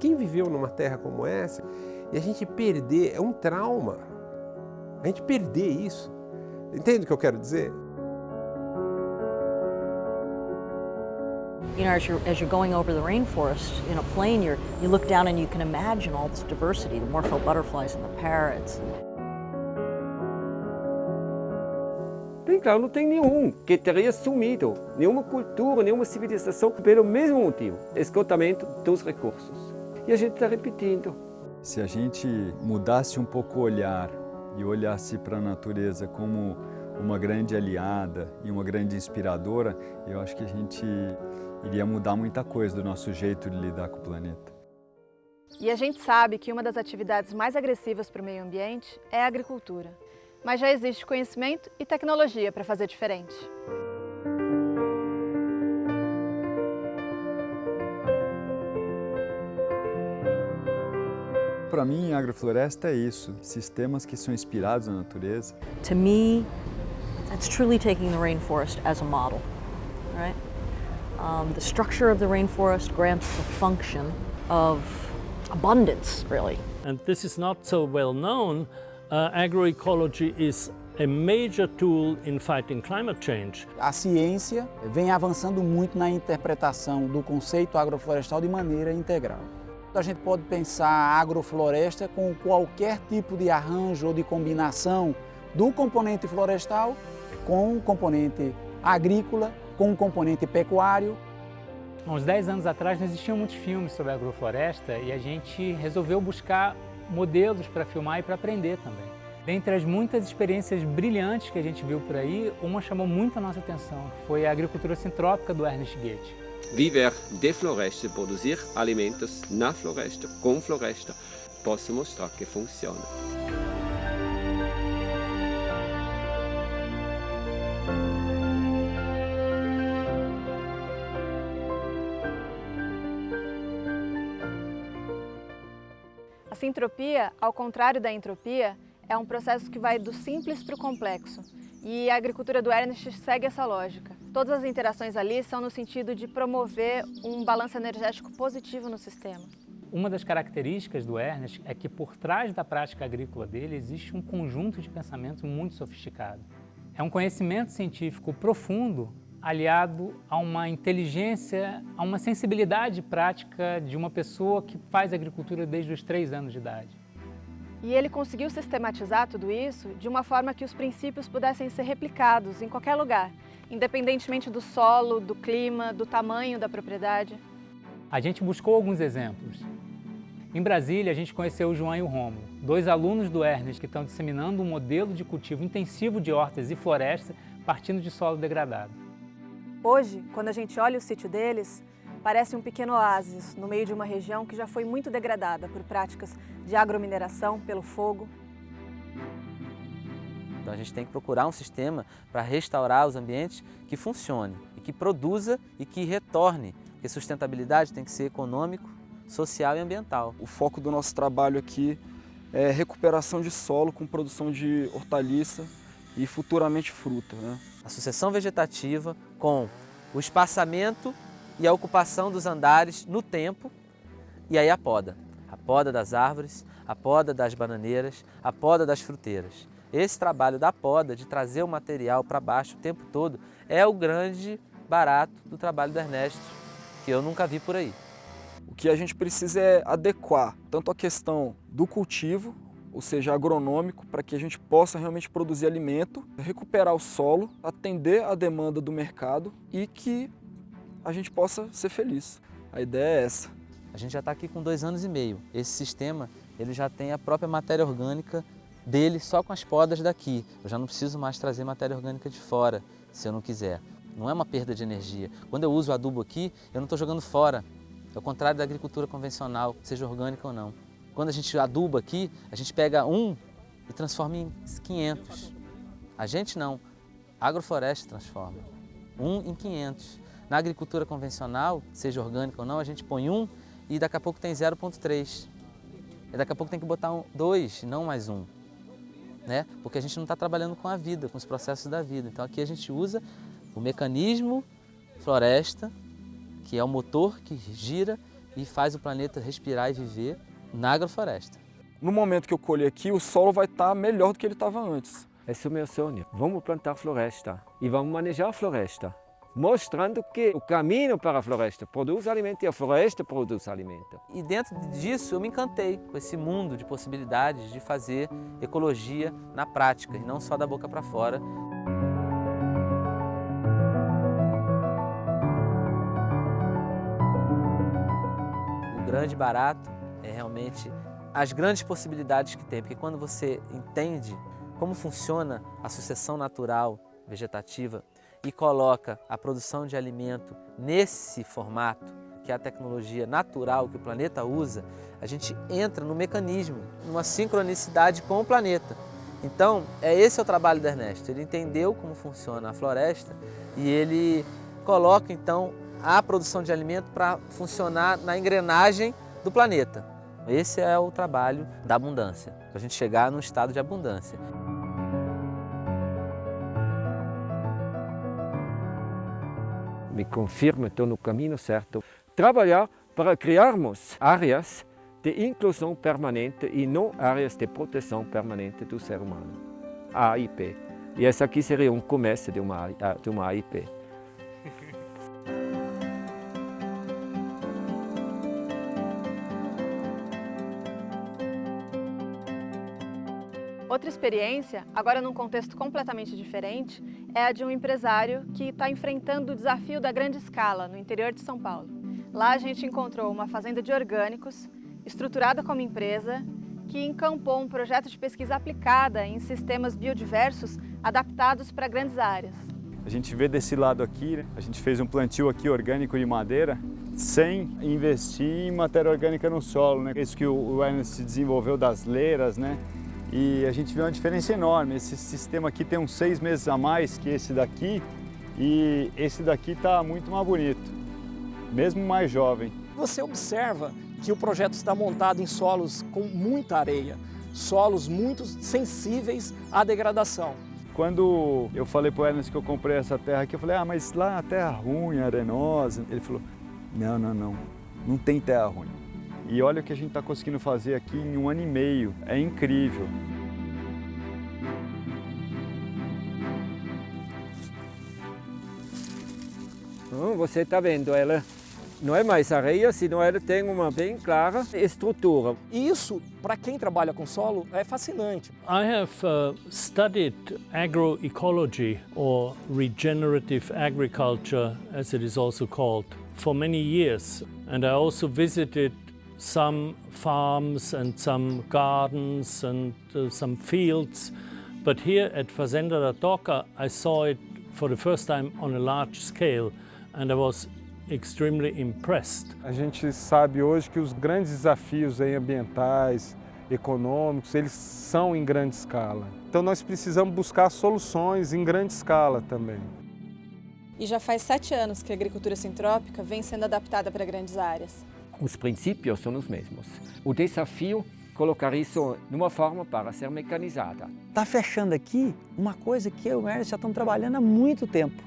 quem viveu numa terra como essa, e a gente perder, é um trauma. A gente perder isso. Entende o que eu quero dizer? You know, as you're, as you're going over the rainforest in a plane, you're, you look down and you can imagine all this diversity, the morpho butterflies and the parrots. Bem claro, não tem nenhum que teria sumido, nenhuma cultura, nenhuma civilização, pelo mesmo motivo, esgotamento dos recursos. E a gente está repetindo. Se a gente mudasse um pouco o olhar e olhasse para a natureza como uma grande aliada e uma grande inspiradora, eu acho que a gente iria mudar muita coisa do nosso jeito de lidar com o planeta. E a gente sabe que uma das atividades mais agressivas para o meio ambiente é a agricultura. Mas já existe conhecimento e tecnologia para fazer diferente. Para mim, a agrofloresta é isso, sistemas que são inspirados na natureza. To me, that's truly taking the rainforest as a model, right? Um, the structure of the rainforest grants the function of abundance, really. And this is not so well known. Uh, agroecology is a major tool in fighting climate change. A ciência vem avançando muito na interpretação do conceito agroflorestal de maneira integral. A gente pode pensar a agrofloresta com qualquer tipo de arranjo ou de combinação do componente florestal com o componente agrícola, com o componente pecuário. Há uns 10 anos atrás não existiam muitos filmes sobre agrofloresta e a gente resolveu buscar modelos para filmar e para aprender também. Dentre as muitas experiências brilhantes que a gente viu por aí, uma chamou muito a nossa atenção, foi a agricultura sintrópica do Ernest Goethe. Viver de floresta, produzir alimentos na floresta, com floresta, posso mostrar que funciona. A sintropia, ao contrário da entropia, é um processo que vai do simples para o complexo. E a agricultura do Ernest segue essa lógica. Todas as interações ali são no sentido de promover um balanço energético positivo no sistema. Uma das características do Ernest é que por trás da prática agrícola dele existe um conjunto de pensamento muito sofisticado. É um conhecimento científico profundo aliado a uma inteligência, a uma sensibilidade prática de uma pessoa que faz agricultura desde os três anos de idade. E ele conseguiu sistematizar tudo isso de uma forma que os princípios pudessem ser replicados em qualquer lugar, independentemente do solo, do clima, do tamanho da propriedade. A gente buscou alguns exemplos. Em Brasília, a gente conheceu o João e o Romulo, dois alunos do Ernest que estão disseminando um modelo de cultivo intensivo de hortas e floresta partindo de solo degradado. Hoje, quando a gente olha o sítio deles, parece um pequeno oásis no meio de uma região que já foi muito degradada por práticas de agromineração, pelo fogo. Então a gente tem que procurar um sistema para restaurar os ambientes que funcione e que produza e que retorne, porque sustentabilidade tem que ser econômico, social e ambiental. O foco do nosso trabalho aqui é recuperação de solo com produção de hortaliça e futuramente fruta. Né? A sucessão vegetativa com o espaçamento e a ocupação dos andares no tempo e aí a poda. A poda das árvores, a poda das bananeiras, a poda das fruteiras. Esse trabalho da poda, de trazer o material para baixo o tempo todo, é o grande barato do trabalho do Ernesto, que eu nunca vi por aí. O que a gente precisa é adequar tanto a questão do cultivo, ou seja, agronômico, para que a gente possa realmente produzir alimento, recuperar o solo, atender a demanda do mercado e que a gente possa ser feliz. A ideia é essa. A gente já está aqui com dois anos e meio. Esse sistema ele já tem a própria matéria orgânica dele só com as podas daqui. Eu já não preciso mais trazer matéria orgânica de fora, se eu não quiser. Não é uma perda de energia. Quando eu uso adubo aqui, eu não estou jogando fora. É o contrário da agricultura convencional, seja orgânica ou não. Quando a gente aduba aqui, a gente pega um e transforma em 500. A gente não, a agrofloresta transforma. Um em 500. Na agricultura convencional, seja orgânica ou não, a gente põe um e daqui a pouco tem 0,3. E daqui a pouco tem que botar um, dois, não mais um. Né? Porque a gente não está trabalhando com a vida, com os processos da vida. Então aqui a gente usa o mecanismo floresta, que é o motor que gira e faz o planeta respirar e viver na agrofloresta. No momento que eu colher aqui, o solo vai estar melhor do que ele estava antes. Esse é o meu sonho. Vamos plantar floresta e vamos manejar a floresta, mostrando que o caminho para a floresta produz alimento e a floresta produz alimento. E dentro disso eu me encantei com esse mundo de possibilidades de fazer ecologia na prática e não só da boca para fora. O grande barato é realmente as grandes possibilidades que tem, porque quando você entende como funciona a sucessão natural vegetativa e coloca a produção de alimento nesse formato, que é a tecnologia natural que o planeta usa, a gente entra no mecanismo, numa sincronicidade com o planeta. Então, é esse é o trabalho do Ernesto. Ele entendeu como funciona a floresta e ele coloca então a produção de alimento para funcionar na engrenagem do planeta. Esse é o trabalho da abundância, para a gente chegar num estado de abundância. Me confirma estou no caminho certo. Trabalhar para criarmos áreas de inclusão permanente e não áreas de proteção permanente do ser humano. AIP. E essa aqui seria um começo de uma, de uma AIP. Experiência, agora num contexto completamente diferente, é a de um empresário que está enfrentando o desafio da grande escala no interior de São Paulo. Lá a gente encontrou uma fazenda de orgânicos, estruturada como empresa, que encampou um projeto de pesquisa aplicada em sistemas biodiversos adaptados para grandes áreas. A gente vê desse lado aqui, né? a gente fez um plantio aqui orgânico de madeira, sem investir em matéria orgânica no solo. Né? Isso que o Ernest desenvolveu das leiras, né? E a gente vê uma diferença enorme. Esse sistema aqui tem uns seis meses a mais que esse daqui e esse daqui está muito mais bonito, mesmo mais jovem. Você observa que o projeto está montado em solos com muita areia, solos muito sensíveis à degradação. Quando eu falei para o Ernest que eu comprei essa terra aqui, eu falei, ah, mas lá a terra ruim, arenosa. Ele falou, não, não, não, não tem terra ruim. E olha o que a gente está conseguindo fazer aqui em um ano e meio. É incrível. Você está vendo, ela não é mais areia, senão ela tem uma bem clara estrutura. E isso, para quem trabalha com solo, é fascinante. I have uh, studied agroecology or regenerative agriculture, as it is also called, for many years. And I also visited some farms and some gardens and uh, some fields. But here at Fazenda da Toca, I saw it for the first time on a large scale and I was extremely impressed. A gente sabe hoje que os grandes desafios aí ambientais, econômicos, eles são em grande escala. Então nós precisamos buscar soluções em grande escala também. E já faz sete anos que a agricultura sintrópica vem sendo adaptada para grandes áreas. Os princípios são os mesmos. O desafio colocar isso numa forma para ser mecanizada. Está fechando aqui uma coisa que eu e o Ernest já estamos trabalhando há muito tempo.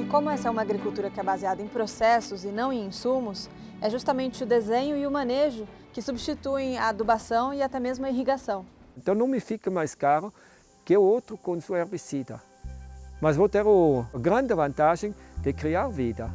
E como essa é uma agricultura que é baseada em processos e não em insumos, é justamente o desenho e o manejo que substituem a adubação e até mesmo a irrigação. Então não me fica mais caro que o outro com seu herbicida. Mas vou ter a grande vantagem de criar vida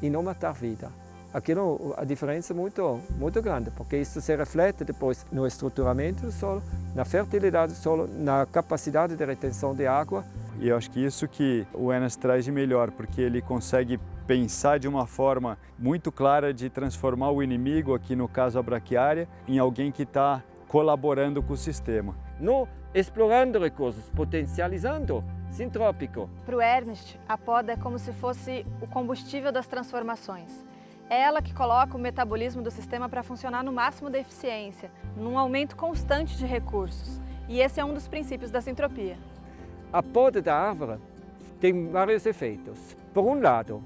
e não matar vida. Aqui a diferença é muito, muito grande, porque isso se reflete depois no estruturamento do solo, na fertilidade do solo, na capacidade de retenção de água. E eu acho que isso que o Enas traz de melhor, porque ele consegue pensar de uma forma muito clara de transformar o inimigo, aqui no caso a braquiária, em alguém que está colaborando com o sistema. Não explorando recursos, potencializando sintrópico. Para o Ernest, a poda é como se fosse o combustível das transformações. É ela que coloca o metabolismo do sistema para funcionar no máximo da eficiência, num aumento constante de recursos. E esse é um dos princípios da sintropia. A poda da árvore tem vários efeitos. Por um lado,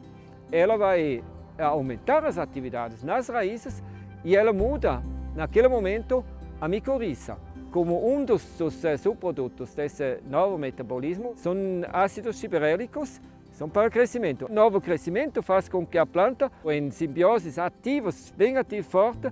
ela vai aumentar as atividades nas raízes e ela muda, naquele momento, a micorriza. Como um dos, dos subprodutos desse novo metabolismo são ácidos gibberellicos, são para o crescimento. O novo crescimento faz com que a planta, em simbioses ativas, bem ativa forte,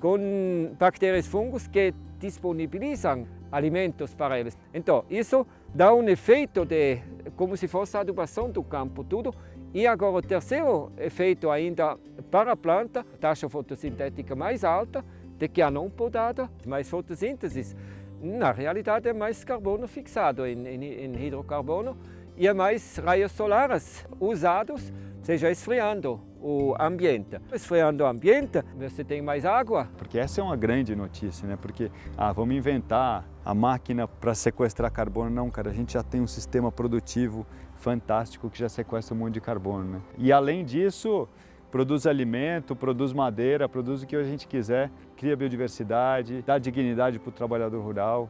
com bactérias fungos que disponibilizam alimentos para eles. Então, isso dá um efeito de como se fosse a adubação do campo, tudo. E agora o terceiro efeito ainda para a planta, taxa fotossintética mais alta, de que não podada, mais fotossíntese. Na realidade é mais carbono fixado em, em, em hidrocarbono e é mais raios solares usados, seja esfriando o ambiente. Esfriando o ambiente, você tem mais água. Porque essa é uma grande notícia, né? Porque, ah, vamos inventar a máquina para sequestrar carbono. Não, cara, a gente já tem um sistema produtivo fantástico que já sequestra um monte de carbono, né? E além disso, produz alimento, produz madeira, produz o que a gente quiser, cria biodiversidade, dá dignidade para o trabalhador rural.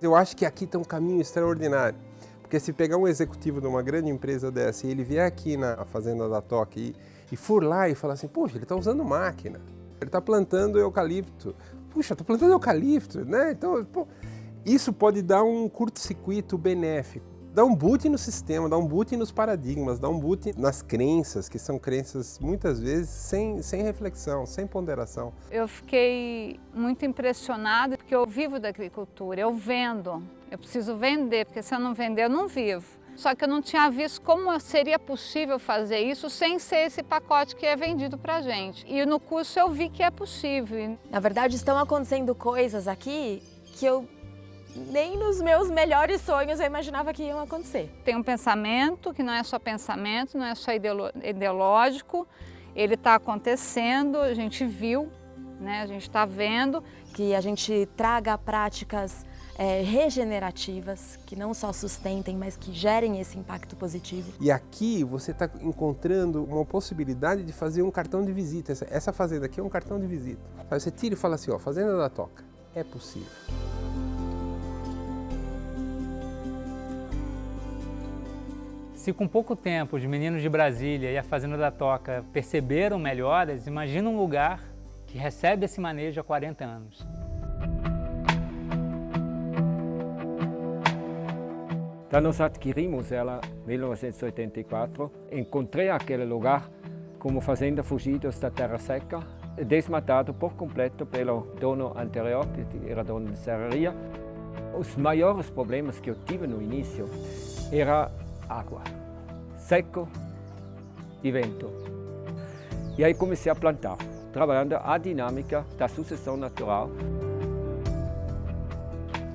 Eu acho que aqui tem um caminho extraordinário. Porque se pegar um executivo de uma grande empresa dessa e ele vier aqui na fazenda da Toque e, e for lá e falar assim, poxa, ele está usando máquina, ele está plantando eucalipto, puxa, está plantando eucalipto, né? Então, pô, isso pode dar um curto-circuito benéfico. Dá um boot no sistema, dá um boot nos paradigmas, dá um boot nas crenças, que são crenças muitas vezes sem, sem reflexão, sem ponderação. Eu fiquei muito impressionada porque eu vivo da agricultura, eu vendo, eu preciso vender, porque se eu não vender eu não vivo. Só que eu não tinha visto como seria possível fazer isso sem ser esse pacote que é vendido para gente. E no curso eu vi que é possível. Na verdade, estão acontecendo coisas aqui que eu nem nos meus melhores sonhos eu imaginava que iam acontecer. Tem um pensamento que não é só pensamento, não é só ideológico, ele está acontecendo, a gente viu, né? a gente está vendo. Que a gente traga práticas é, regenerativas, que não só sustentem, mas que gerem esse impacto positivo. E aqui você está encontrando uma possibilidade de fazer um cartão de visita. Essa, essa fazenda aqui é um cartão de visita. Você tira e fala assim, ó, Fazenda da Toca, é possível. Se com pouco tempo os meninos de Brasília e a Fazenda da Toca perceberam melhoras, imagina um lugar que recebe esse manejo há 40 anos. Quando nós adquirimos ela em 1984, encontrei aquele lugar como fazenda fugidos da terra seca, desmatado por completo pelo dono anterior, que era dono de serraria. Os maiores problemas que eu tive no início era água, seco e vento. E aí comecei a plantar, trabalhando a dinâmica da sucessão natural.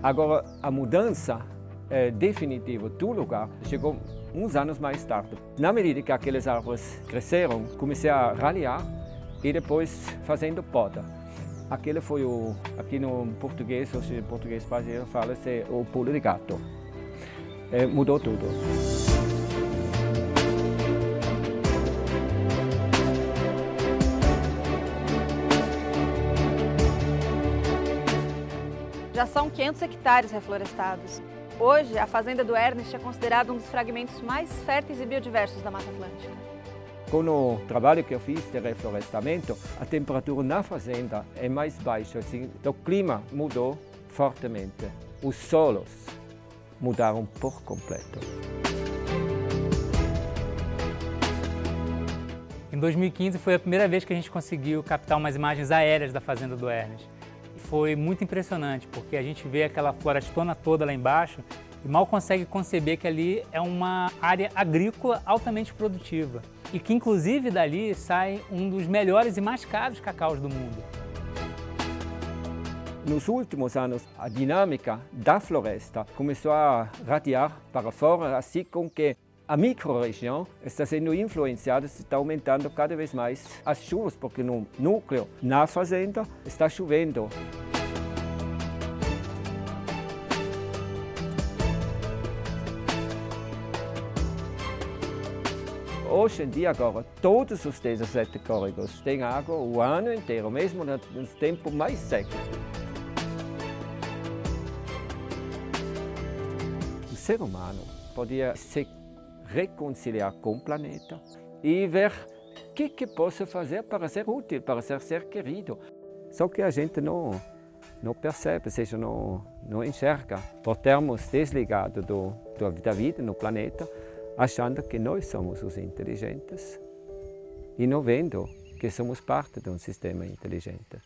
Agora, a mudança é, definitiva do lugar chegou uns anos mais tarde. Na medida que aquelas árvores cresceram, comecei a ralhar e depois fazendo poda. Aquele foi o, aqui no português, ou seja, português brasileiro fala-se o pulo de gato. É, mudou tudo. Já são 500 hectares reflorestados. Hoje, a fazenda do Ernest é considerada um dos fragmentos mais férteis e biodiversos da Mata Atlântica. Com o trabalho que eu fiz de reflorestamento, a temperatura na fazenda é mais baixa, assim, então o clima mudou fortemente. Os solos mudaram por completo. Em 2015 foi a primeira vez que a gente conseguiu captar umas imagens aéreas da fazenda do Ernest foi muito impressionante, porque a gente vê aquela florestona toda lá embaixo e mal consegue conceber que ali é uma área agrícola altamente produtiva e que inclusive dali sai um dos melhores e mais caros cacaus do mundo. Nos últimos anos, a dinâmica da floresta começou a radiar para fora, assim com que a microrregião está sendo influenciada, está aumentando cada vez mais as chuvas, porque no núcleo, na fazenda, está chovendo. Hoje em dia, agora, todos os 17 córregos têm água o ano inteiro, mesmo no tempo mais seco. Ser humano podia se reconciliar com o planeta e ver o que, que posso fazer para ser útil, para ser ser querido. Só que a gente não, não percebe, ou seja, não, não enxerga, por termos desligado do, da vida no planeta, achando que nós somos os inteligentes e não vendo que somos parte de um sistema inteligente.